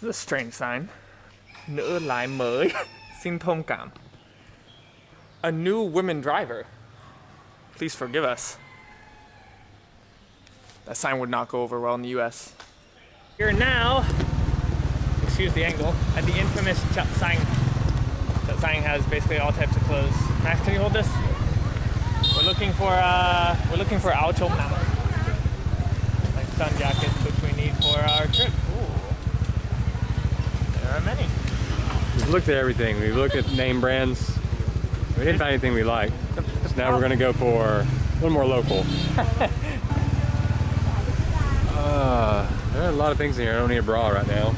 This is a strange sign. Nữ lái mới, xin thông cảm. A new women driver. Please forgive us. That sign would not go over well in the US. Here now, excuse the angle, at the infamous Chut Sang. Chut Sang has basically all types of clothes. Max, can you hold this? We're looking for uh, we're looking for áo chống like sun jackets, which we need for our trip. Many. We've looked at everything. We've looked at name brands. We didn't find anything we like. So now we're gonna go for a little more local. uh, there are a lot of things in here. I don't need a bra right now.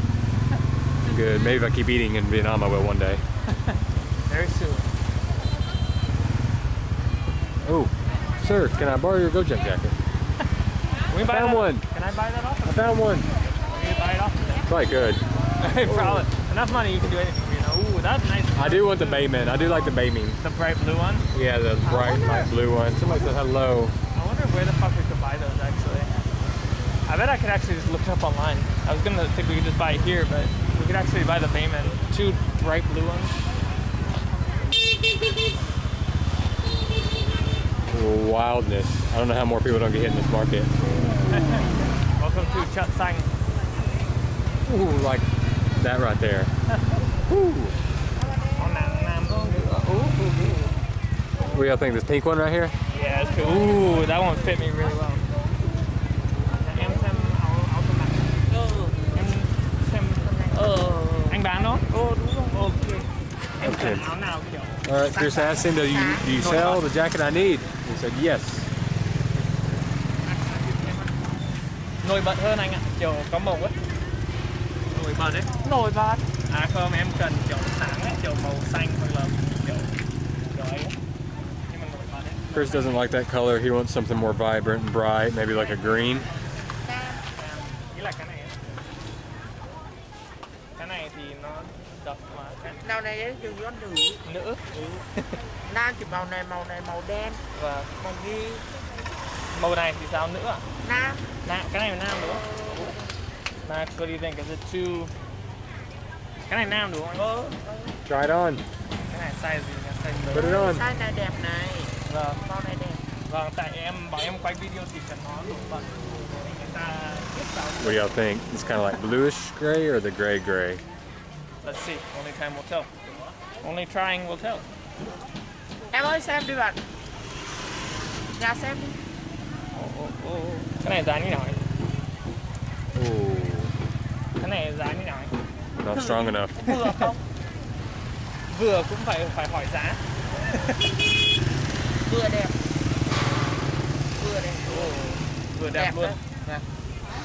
I'm Good. Maybe if I keep eating in Vietnam, I will one day. Very soon. Oh, sir, can I borrow your GoJet jacket? Can we buy found that? one. Can I buy that off? Of I found one. Can you buy it off? of them? Probably good. Probably. Enough money, you can do anything. You know. Ooh, that's nice. I do want the Baemin. I do like the Baemin. The bright blue one. Yeah, the bright light blue one. Somebody said hello. I wonder where the fuck we could buy those actually. I bet I could actually just look it up online. I was gonna think we could just buy it here, but we could actually buy the Baemin. Two bright blue ones. Wildness. I don't know how more people don't get hit in this market. Welcome to Chut Sang. Ooh, like that right there. Oh, nam, nam. Ooh, ooh, ooh. What do y'all think? This pink one right here? Yeah, that's cool. Ooh, that one fit me really well. Em xem áo áo của bạn. Em xem anh bán đó? Ồ đúng rồi. Ok. Em cần áo nào kiểu All right, Chris asked him, do you, do you sell the jacket I need? He said, yes. nổi bật hơn anh ạ, kiểu có màu ấy. Nổi bật đấy. Nổi bật. À không, em cần kiểu sáng ấy, kiểu màu xanh hoặc là kiểu ấy. Chris doesn't like that color. He wants something more vibrant and bright, maybe like a green. Cái này dùng gió nữ nữ Nam chỉ màu này, màu này màu đen và Màu ghi màu này thì sao nữ à? Nam Nam, cái này là nam đúng không? Max, what do you think? Is it too... Can I now do không? Ờ, Try it on. Cái này size gì nhỉ? Size Put it on. size này đẹp này Vâng, Màu này đẹp vâng, tại em bảo em quay video thì cần nó nổi bật để người ta biết sao. What do y'all think? It's kind of like bluish gray or the gray gray? Let's see, only time will tell. Only trying will tell. Em ơi xem đi bạn Nhà xem đi Ồ, ồ, ồ. Cái này giá như nào anh? Ooh, Cái này giá như nào anh? Not strong enough. Vừa không? Vừa cũng phải phải hỏi giá. Vừa đẹp Vừa đẹp Ồ, vừa đẹp, Đẹp luôn. đấy. Đẹp.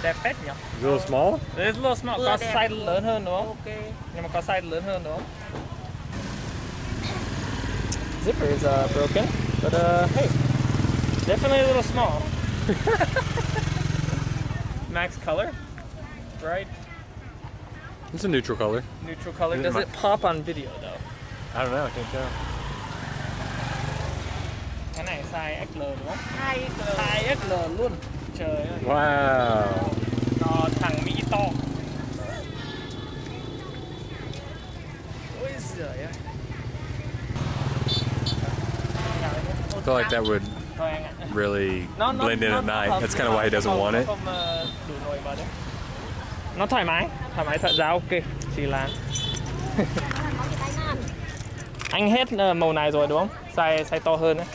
Đẹp phết nhỉ? It's a little small? It's a little small, Vừa có đẹp. size lớn hơn đúng không? Ok Nhưng mà có size lớn hơn đúng không? Zipper is uh, broken, but uh, hey, definitely a little small. Max color, bright, It's a neutral color. neutral color. Does it pop on video though? I don't know. I can't tell. Cái này size XL đúng không? Hai color Size XL luôn. Trời ơi, Wow. to thằng Mỹ to. Ôi giời ơi. I feel like that would Thôi anh ạ. really nó nó blend in at night. That's kind of why he doesn't want it. Nó thoải mái thoải mái thật giá ok chỉ là anh hết ờ, màu này rồi đúng không size size to hơn đấy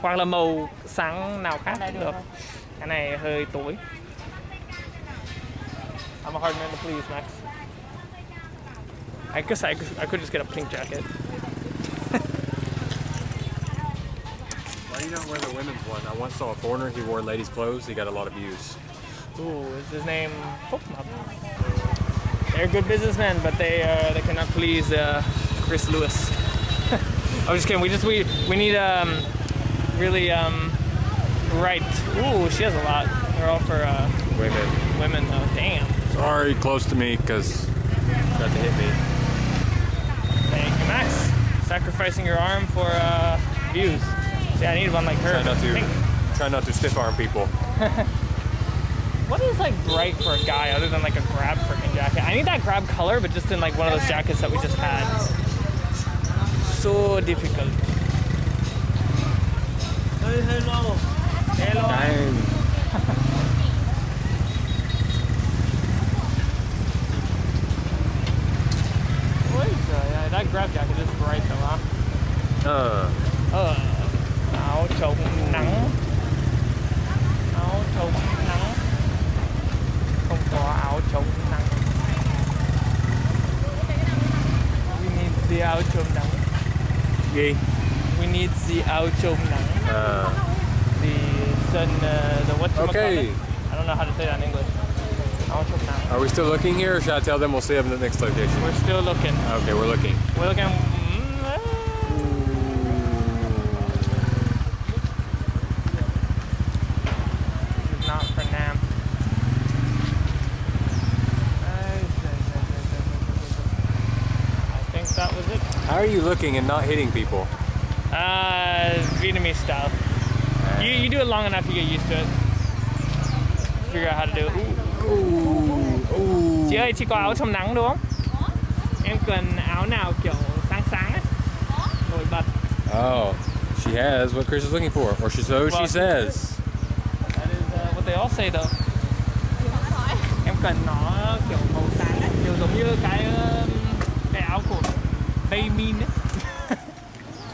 hoặc là màu sáng nào khác cũng được cái này hơi tối I'm a hard man to please Max I guess I, could, I could just get a pink jacket Why do you not wear the women's one? I once saw a foreigner. He wore ladies' clothes. He got a lot of views. Ooh, is his name? They're good businessmen, but they uh, they cannot please uh, Chris Lewis. I'm just kidding. We just we we need um really um right. Ooh, she has a lot. They're all for uh, Women. women though. Damn. Sorry, close to me, because about to hit me. Thank you, Max. Sacrificing your arm for uh, views. Yeah, I need one like her. Try not to try not to stiff arm people. What is like bright for a guy other than like a grab freaking jacket? I need that grab color, but just in like one of those jackets that we just had. So difficult. Hello. Dang. What is that? Yeah, that grab jacket is bright though, huh? Uh, Ờ, áo chống nắng áo chống nắng không có áo chống nắng we need the áo chống nắng gì? we need the áo chống nắng Uh, the sun uh, the what Okay. I don't know how to say that in English áo chống nắng are we still looking here, or should I tell them we'll see them at the next location? we're still looking Okay, we're looking. we're looking mm, eh. This is not for Nam. I think that was it. How are you looking and not hitting people? Uh, Vietnamese style. You, you do it long enough, you get used to it. Figure out how to do it. Chị ơi, chị có áo chống nắng đúng không? Em cần áo nào kiểu sáng sáng ấy. Nổi bật. Oh, she has what Chris is looking for, or she so she says. That is uh, what they all say though. Em cần nó kiểu màu sáng ấy, kiểu giống như cái um, cái áo của Baemin ấy.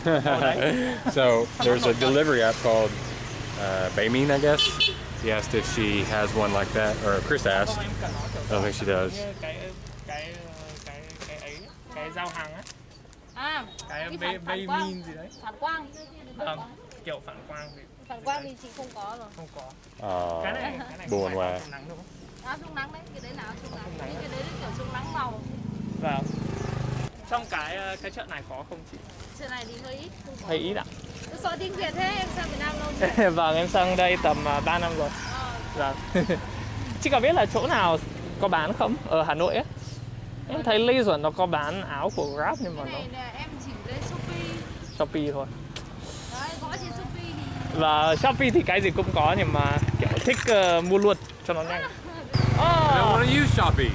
so there's a delivery app called uh, Baemin, I guess. He asked if she has one like that, or Chris asked. Không, em cần nó kiểu I don't think she does. như cái cái cái cái ấy, cái giao hàng á, cái cái Bay phản, phản quang. Baemin gì đấy. Phản quang. Ờ, kiểu phản quang thì Phản quang thì chị không có rồi. không có. Aw, Cái này cái này buồn quá. áo chống nắng đúng không? Áo chống nắng đấy, cái đấy là chống nắng. Nắng. Nhưng cái đấy là kiểu chống nắng màu. Vâng. Trong cái uh, cái chợ này có không chị? Chuyện này thì hơi ít. Không có. Hơi ít ạ. Tôi sợ tiếng Việt thế, em sang Việt Nam lâu chưa? vâng, em sang đây tầm uh, 3 năm rồi. Ờ, Vâng. Chị có biết là chỗ nào có bán không? Ở Hà Nội ấy. Em thấy Lê Duẩn nó có bán áo của Grab nhưng mà cái nó này là em chỉ lên Shopee. Shopee thôi. Đấy, gõ trên Shopee thì Và Shopee thì cái gì cũng có nhưng mà kiểu thích ờ, mua luôn cho nó nhanh. I don't Oh, want to use Shopee.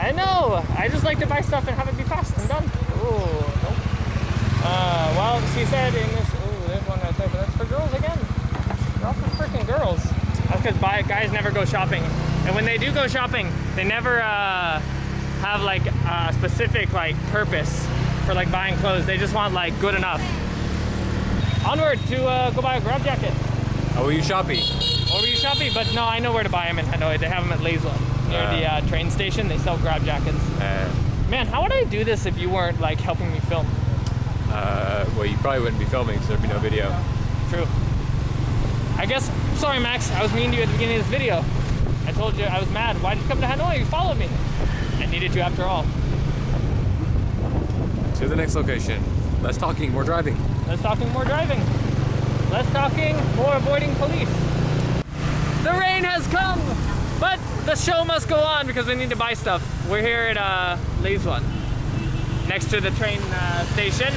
I know. I just like to buy stuff and have it be fast and done. Oh, nope. Uh, well, she said in this. Oh, there's one right there, but that's for girls again. They're all for freaking girls. That's because guys never go shopping, and when they do go shopping, they never uh, have like a specific like purpose for like buying clothes. They just want like good enough. Onward to uh, go buy a grab jacket. Oh, will you Shopee? Or you Shopee, but no, I know where to buy them in Hanoi. They have them at Lê Duẩn near Ah. the uh, train station. They sell grab jackets. Uh, Man, how would I do this if you weren't like helping me film? uh, well, you probably wouldn't be filming, so there'd be no video. True. I guess. Sorry, Max. I was mean to you at the beginning of this video. I told you I was mad. Why did you come to Hanoi? You followed me. I needed you after all. To the next location. Less talking, more driving. Less talking, more driving. Less talking, more avoiding police. The rain has come, but the show must go on because we need to buy stuff. We're here at uh, Lê Duẩn, next to the train uh, station,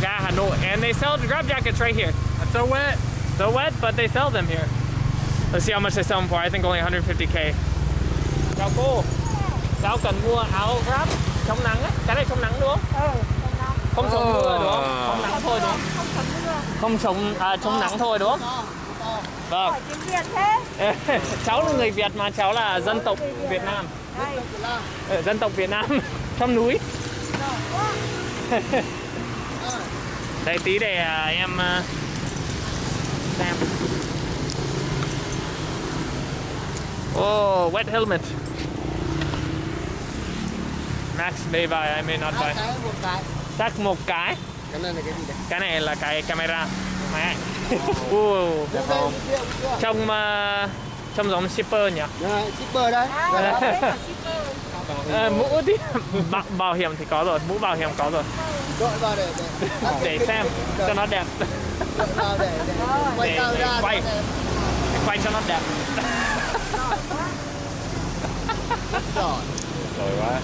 Ga Hanoi, and they sell the grab jackets right here. It's so wet, so wet, but they sell them here. Let's see how much they sell them for. I think only 150k. Chào cô. Cháu cần mua áo grab chống nắng ấy. Cái này chống nắng đúng không? Không chống mưa đúng không? Chống nắng thôi đúng không? không thấm mưa. không chống à, chống nắng thôi đúng không? Vâng. Hỏi tiếng Việt thế. cháu là người Việt mà cháu là dân tộc Việt Nam, Đây. Ờ, dân tộc Việt Nam trong núi. Đây tí để à, em à, xem. Oh, wet helmet. Max may buy, I may not buy. cái một cái Chắc một cái. cái này là cái gì đấy Cái này là cái camera. Ảnh. Ồ, Được không? Trông à, trông giống shipper nhỉ? Đây, shipper đấy À, Đây. thế là shipper. Ờ, mũ thì bảo, bảo hiểm thì có rồi, mũ bảo hiểm có rồi. Đội vào để để Để xem cho nó đẹp. Đội vào để để quay Để- để ra quay. đẹp. Quay cho nó đẹp. Rồi quá.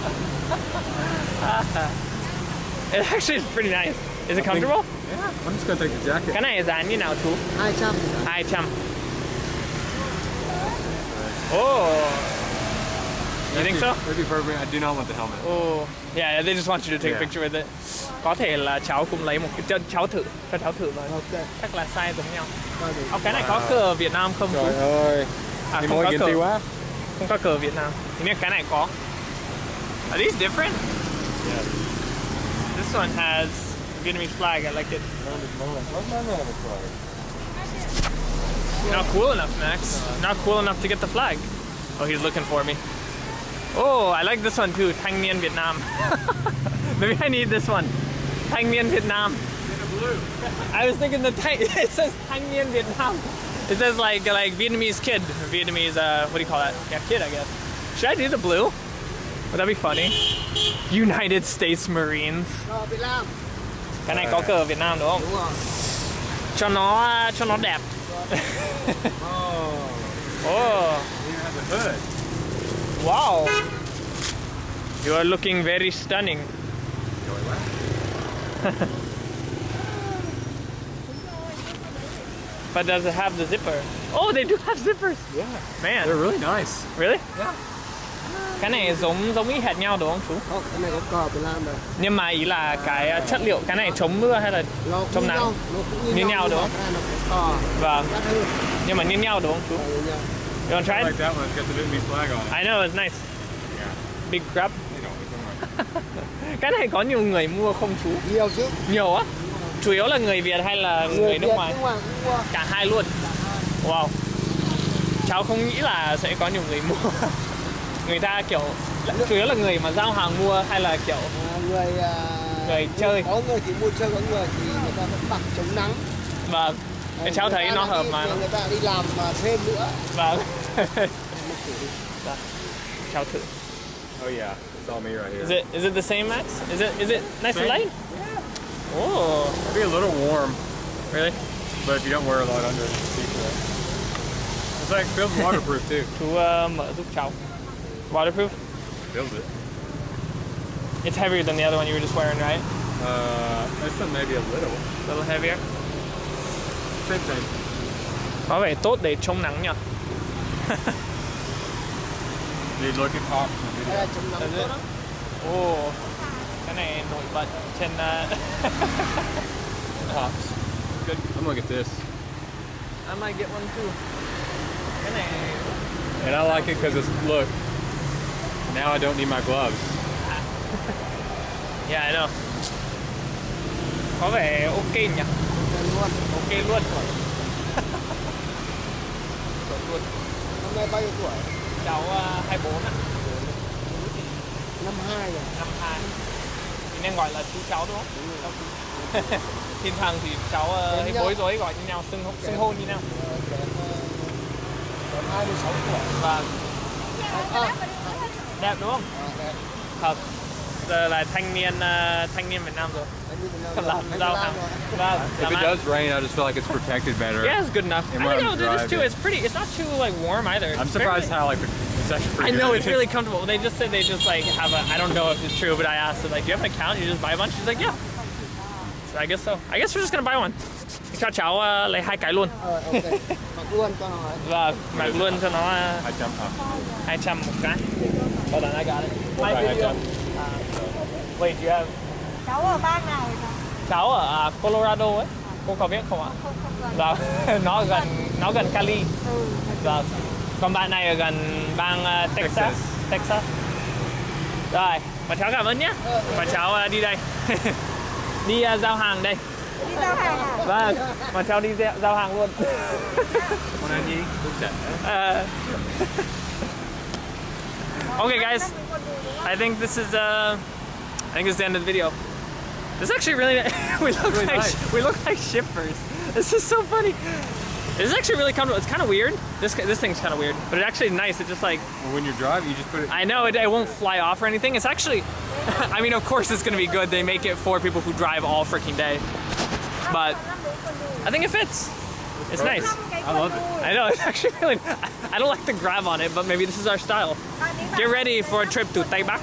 It actually is pretty nice. Is it comfortable? Yeah, I'm just gonna take the jacket. Cái này giá như nào chú? 200 200. Oh. You think so? That'd be perfect. I do not want the helmet. Oh. Yeah, they just want you to take a Yeah. picture with it. Có thể là cháu cũng lấy một cái cho cháu thử, cho cháu thử rồi. ok Chắc là size giống nhau. Ông cái này có cờ Việt Nam không chú? Trời ơi. À, Thì không có cờ. quá. Không có cờ Việt Nam. Hình như cái này có. Are these different? Yeah. This one has Vietnamese flag. I like it. Not cool enough, Max. Not cool enough to get the flag. Oh, he's looking for me. Oh, I like this one too. Thanh Niên Việt Nam. Maybe I need this one. Thanh Niên Việt Nam. I was thinking the Thanh, it says Thanh Niên Việt Nam. It says like like Vietnamese kid, Vietnamese uh, what do you call that? Yeah, kid, I guess. Should I do the blue? Would that be funny? United States Marines. Ờ, Việt Nam Cái này có cờ Việt Nam đúng không? đúng rồi Cho nó cho nó đẹp. Oh. Oh, You have the hood. wow. You are looking very stunning. But does it have the zipper? Oh, they do have zippers. Yeah. Man, They're really nice. really? Cái này giống giống y hệt nhau đúng không chú? Không, cái này có cờ Việt Nam rồi Nhưng mà ý là cái chất liệu cái này chống mưa hay là nó cũng nắng. nhau nó cũng Như nhau đúng không? cái này nó có cờ vâng, nhưng mà như nhau đúng không chú? Ờ, như nhau. You wanna try I it? like that one. It's got the Vietnamese flag on it. I know it's nice. Yeah. Big grab. Cái này có nhiều người mua không chú? nhiều chứ Nhiều á? Chủ yếu là người Việt hay là người, nước Việt, ngoài? nước ngoài cũng mua Cả hai luôn. Wow. Cháu không nghĩ là sẽ có nhiều người mua. người ta kiểu chủ yếu là người mà giao hàng mua hay là kiểu À, người à, Người chơi. có người thì mua chơi có người thì người ta vẫn mặc chống nắng vâng. Cái cháu Người thấy nó hợp đi- mà. người ta đi làm mà thêm nữa Vâng. cháu thử. Oh yeah. It's all me right here. Is it is it the same Max? Is it is it nice and Same. light? Oh, It'll be a little warm, really? but if you don't wear a lot under it, it's like feels waterproof too. Chú uh, mở giúp cháu. Waterproof? Feels it. It's heavier than the other one you were just wearing, right? Uh, this one maybe a little. A little heavier. Same thing. Có vẻ tốt để chống nắng nhỉ? You look at Hawks and Cái video. này chống nắng Is it? lắm cái này nổi bật trên uh, Pops. Good. I'm gonna get this. I might get one too. And I like it because it's, look, now I don't need my gloves. Yeah, I know. Có vẻ ok nhỉ? Luôn Ok luôn. Chuẩn luôn. năm nay bao nhiêu tuổi Cháu uh, 24 ạ, năm hai rồi năm 2. Thì nên gọi là chú cháu đúng không? Thỉnh thoảng thì cháu uh, hay bối rối gọi như nhau, xưng, xưng hô như nhau. Ờ, kém mươi sáu tuổi Và à, đẹp đúng không? à, đẹp. Thật. Giờ là thanh niên uh, thanh niên Việt Nam rồi. Vâng, If it does rain, I just feel like it's protected better. Yeah, it's good enough. I think I'll I'm do this too. It's pretty. It's not too like warm either. I'm surprised how like it's actually pretty I know it's really comfortable. They just said they just like have a. I don't know if it's true, but I asked like, "Do you have an account? You just buy a bunch?" She's like, "Yeah." So I guess so. I guess we're just gonna buy one. Cho cháu uh, lấy hai cái luôn. Ờ, mặc luôn cho nó. Và mặc luôn cho nó uh, I jump up. 200 một cái. Hold on, I got it. Right, My video. Uh, wait, you have cháu ở bang nào vậy cháu cháu ở à, Colorado ấy. Cô có biết không ạ? không không gần Dạ, nó gần nó gần Cali. ừ Dạ. Còn bạn này ở gần bang uh, Texas. Texas. Texas. Rồi, và cháu cảm ơn nhé. Và cháu uh, đi đây. đi uh, giao hàng đây. đi giao hàng à Vâng, và cháu đi giao, hàng luôn. Con anh gì? Đúng trận. Okay, guys. I think this is uh, I think this is the end of the video. This is actually really we look Really like nice. we look like shippers. This is so funny. This is actually really comfortable. It's kind of weird. This this thing's kind of weird, but it's actually nice. It's just like Well, when you're driving, you just put it. I know it, it won't fly off or anything. It's actually, I mean, of course it's gonna be good. They make it for people who drive all freaking day, but I think it fits. It's nice. I love it. I know it's actually really. I don't like the grab on it, but maybe this is our style. Get ready for a trip to Tây Bắc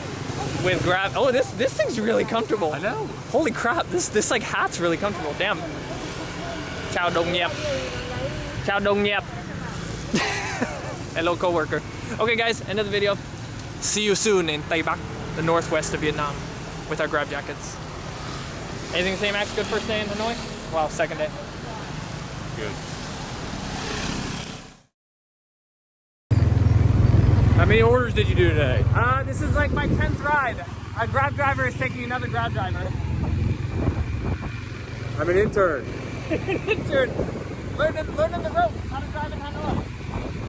with grab. Oh, this this thing's really comfortable. I know. Holy crap! This this like hat's really comfortable. Damn. Chào đồng nghiệp. Chào đồng nghiệp. Hello coworker. Okay, guys, end of the video. See you soon in Tây Bắc, the northwest of Vietnam, with our grab jackets. Anything to say, Max? Good first day in Hanoi? Wow, second day. Good. How many orders did you do today? Uh, this is like my 10th ride. A grab driver is taking another grab driver. I'm an intern. an Intern, learning, learning the ropes, how to drive in Hanoi.